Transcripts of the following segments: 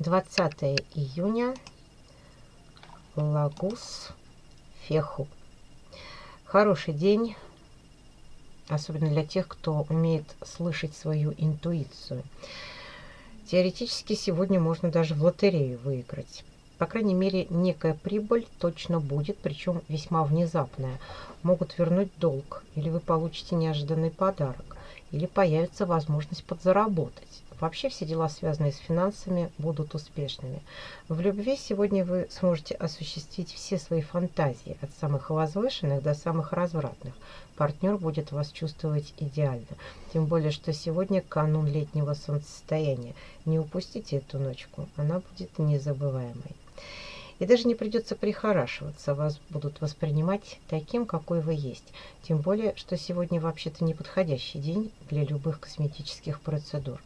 20 июня. Лагус Феху. Хороший день, особенно для тех, кто умеет слышать свою интуицию. Теоретически сегодня можно даже в лотерею выиграть. По крайней мере, некая прибыль точно будет, причем весьма внезапная. Могут вернуть долг, или вы получите неожиданный подарок, или появится возможность подзаработать. Вообще все дела, связанные с финансами, будут успешными. В любви сегодня вы сможете осуществить все свои фантазии, от самых возвышенных до самых развратных. Партнер будет вас чувствовать идеально. Тем более, что сегодня канун летнего солнцестояния. Не упустите эту ночку, она будет незабываемой. И даже не придется прихорашиваться, вас будут воспринимать таким, какой вы есть. Тем более, что сегодня вообще-то неподходящий день для любых косметических процедур.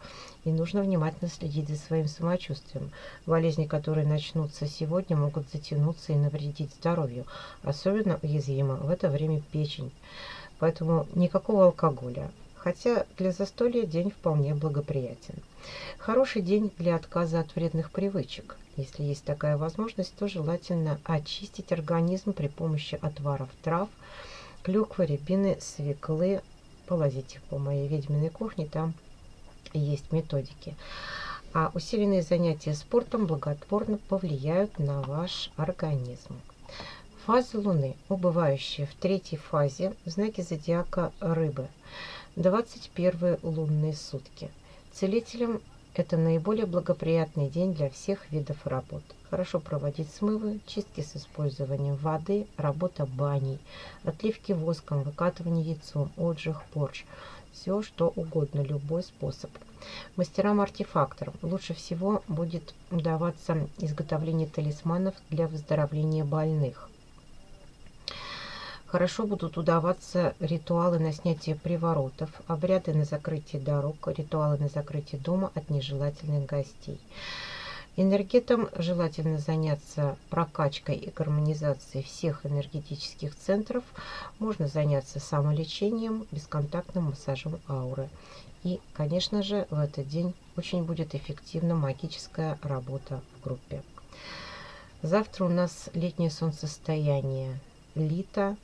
И нужно внимательно следить за своим самочувствием. Болезни, которые начнутся сегодня, могут затянуться и навредить здоровью. Особенно уязвима в это время печень. Поэтому никакого алкоголя, хотя для застолья день вполне благоприятен. Хороший день для отказа от вредных привычек. Если есть такая возможность, то желательно очистить организм при помощи отваров трав, клюквы, рябины, свеклы. Полазите по моей ведьминой кухне, там есть методики. А усиленные занятия спортом благотворно повлияют на ваш организм. Фазы Луны, убывающие в третьей фазе в знаке зодиака Рыбы. 21 лунные сутки. Целителям это наиболее благоприятный день для всех видов работ. Хорошо проводить смывы, чистки с использованием воды, работа баней, отливки воском, выкатывание яйцом, отжиг, порч. Все, что угодно, любой способ. Мастерам-артефакторам лучше всего будет удаваться изготовление талисманов для выздоровления больных. Хорошо будут удаваться ритуалы на снятие приворотов, обряды на закрытие дорог, ритуалы на закрытие дома от нежелательных гостей. Энергетам желательно заняться прокачкой и гармонизацией всех энергетических центров. Можно заняться самолечением, бесконтактным массажем ауры. И, конечно же, в этот день очень будет эффективна магическая работа в группе. Завтра у нас летнее солнцестояние. Лита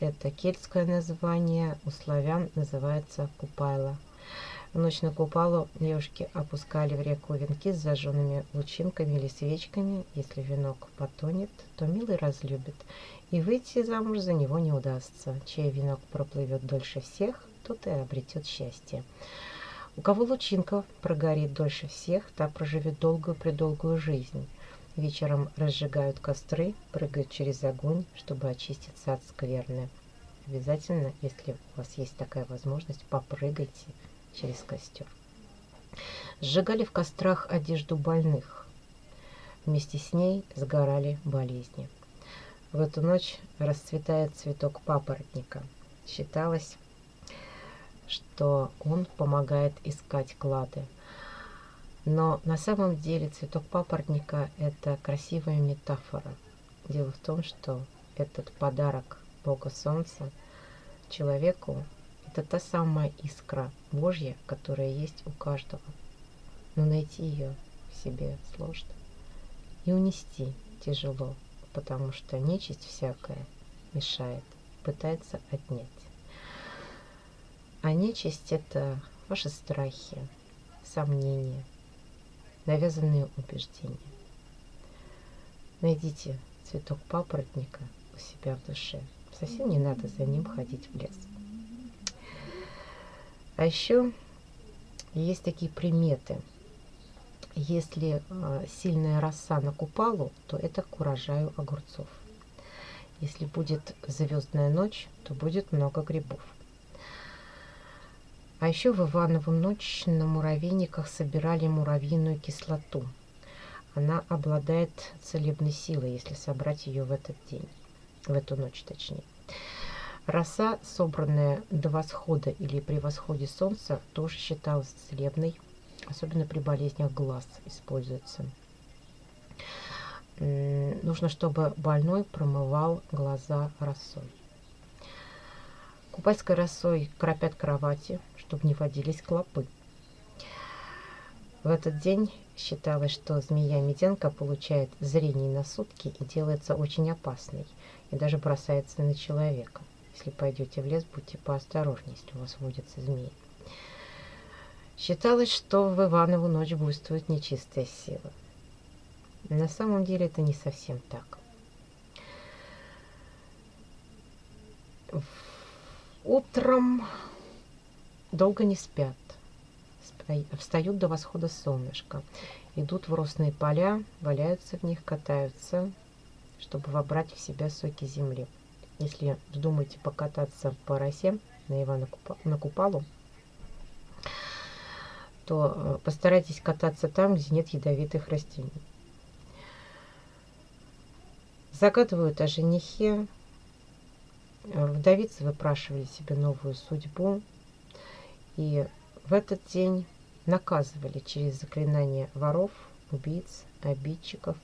это кельтское название, у славян называется Купайла. В ночь на Купалу девушки опускали в реку венки с зажженными лучинками или свечками. Если венок потонет, то милый разлюбит, и выйти замуж за него не удастся. Чей венок проплывет дольше всех, тот и обретет счастье. У кого лучинка прогорит дольше всех, та проживет долгую-предолгую жизнь. Вечером разжигают костры, прыгают через огонь, чтобы очиститься от скверны. Обязательно, если у вас есть такая возможность, попрыгайте через костер. Сжигали в кострах одежду больных. Вместе с ней сгорали болезни. В эту ночь расцветает цветок папоротника. Считалось, что он помогает искать клады. Но на самом деле цветок папоротника – это красивая метафора. Дело в том, что этот подарок Бога Солнца человеку – это та самая искра Божья, которая есть у каждого. Но найти ее в себе сложно. И унести тяжело, потому что нечисть всякая мешает, пытается отнять. А нечисть – это ваши страхи, сомнения – навязанные убеждения. Найдите цветок папоротника у себя в душе. Совсем не надо за ним ходить в лес. А еще есть такие приметы. Если э, сильная роса на купалу, то это к урожаю огурцов. Если будет звездная ночь, то будет много грибов. А еще в Иванову ночь на муравейниках собирали муравьиную кислоту. Она обладает целебной силой, если собрать ее в этот день, в эту ночь точнее. Роса, собранная до восхода или при восходе солнца, тоже считалась целебной, особенно при болезнях глаз используется. Нужно, чтобы больной промывал глаза росой. Купальской росой кропят кровати, чтобы не водились клопы. В этот день считалось, что змея-меденка получает зрение на сутки и делается очень опасной, и даже бросается на человека. Если пойдете в лес, будьте поосторожнее, если у вас водятся змеи. Считалось, что в Иванову ночь буйствует нечистая сила. На самом деле это не совсем так. Утром долго не спят. Встают до восхода солнышка. Идут в росные поля, валяются в них, катаются, чтобы вобрать в себя соки земли. Если вздумаете покататься по росе на Ивана Купа, на Купалу, то э, постарайтесь кататься там, где нет ядовитых растений. Загадывают о женихе. Вдовицы выпрашивали себе новую судьбу. И в этот день наказывали через заклинания воров, убийц, обидчиков,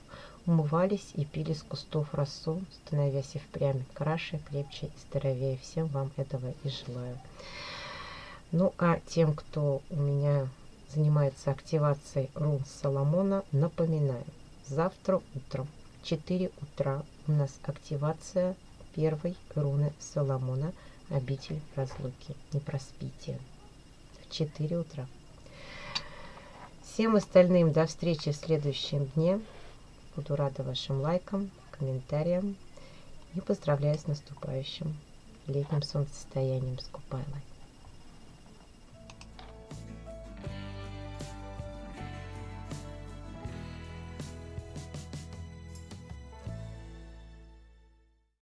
умывались и пили с кустов росу, становясь и впрямь краше, крепче и здоровее. Всем вам этого и желаю. Ну, а тем, кто у меня занимается активацией рун Соломона, напоминаю, завтра утром 4 утра у нас активация первой руны Соломона «Обитель разлуки». Не проспите. В 4 утра. Всем остальным до встречи в следующем дне. Буду рада вашим лайкам, комментариям и поздравляю с наступающим летним солнцестоянием с Купайлой.